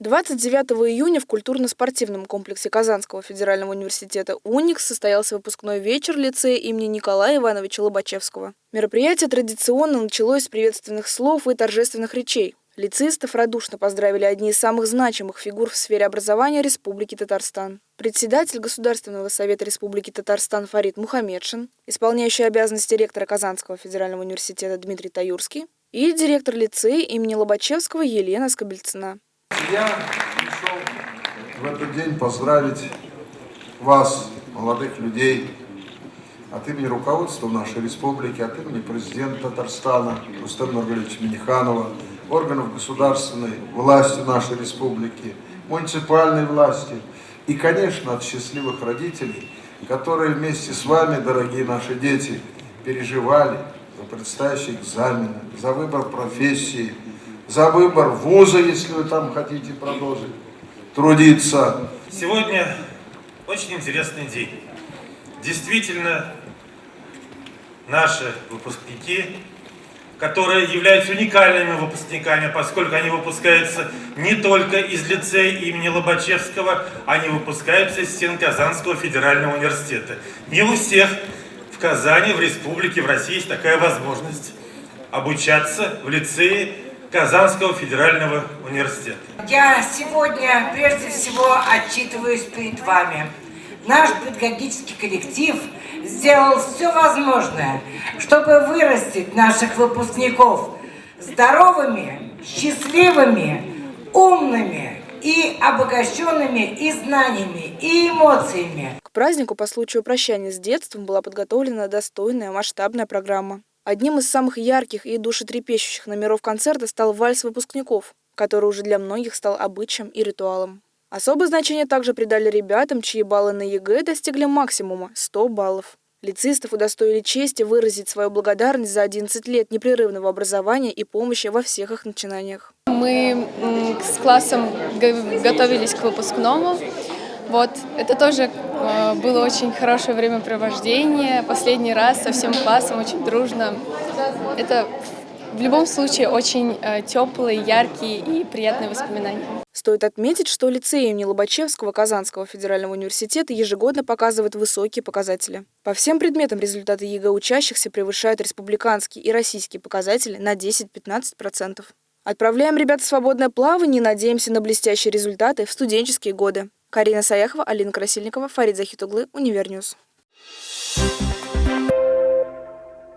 29 июня в культурно-спортивном комплексе Казанского федерального университета «Уникс» состоялся выпускной вечер лицея имени Николая Ивановича Лобачевского. Мероприятие традиционно началось с приветственных слов и торжественных речей. Лицеистов радушно поздравили одни из самых значимых фигур в сфере образования Республики Татарстан. Председатель Государственного совета Республики Татарстан Фарид Мухаммедшин, исполняющий обязанности ректора Казанского федерального университета Дмитрий Таюрский и директор лицея имени Лобачевского Елена Скобельцина. Я пришел в этот день поздравить вас, молодых людей, от имени руководства нашей республики, от имени президента Татарстана Рустема Нургалевича Миниханова, органов государственной власти нашей республики, муниципальной власти и, конечно, от счастливых родителей, которые вместе с вами, дорогие наши дети, переживали за предстоящие экзамены, за выбор профессии, за выбор вуза, если вы там хотите продолжить трудиться. Сегодня очень интересный день. Действительно, наши выпускники, которые являются уникальными выпускниками, поскольку они выпускаются не только из лицея имени Лобачевского, они выпускаются из стен Казанского федерального университета. Не у всех в Казани, в республике, в России есть такая возможность обучаться в лицее Казанского федерального университета. Я сегодня прежде всего отчитываюсь перед вами. Наш педагогический коллектив сделал все возможное, чтобы вырастить наших выпускников здоровыми, счастливыми, умными и обогащенными и знаниями, и эмоциями. К празднику по случаю прощания с детством была подготовлена достойная масштабная программа. Одним из самых ярких и душетрепещущих номеров концерта стал вальс выпускников, который уже для многих стал обычаем и ритуалом. Особое значение также придали ребятам, чьи баллы на ЕГЭ достигли максимума – 100 баллов. Лицеистов удостоили чести выразить свою благодарность за 11 лет непрерывного образования и помощи во всех их начинаниях. Мы с классом готовились к выпускному. Вот, это тоже э, было очень хорошее времяпровождение. Последний раз со всем классом, очень дружно. Это в любом случае очень э, теплые, яркие и приятные воспоминания. Стоит отметить, что лицей имени Лобачевского Казанского федерального университета ежегодно показывает высокие показатели. По всем предметам результаты ЕГЭ учащихся превышают республиканские и российские показатели на 10-15%. Отправляем ребят в свободное плавание и надеемся на блестящие результаты в студенческие годы. Карина Саяхова, Алина Красильникова, Фарид Захитуглы, Univer News. Thank you.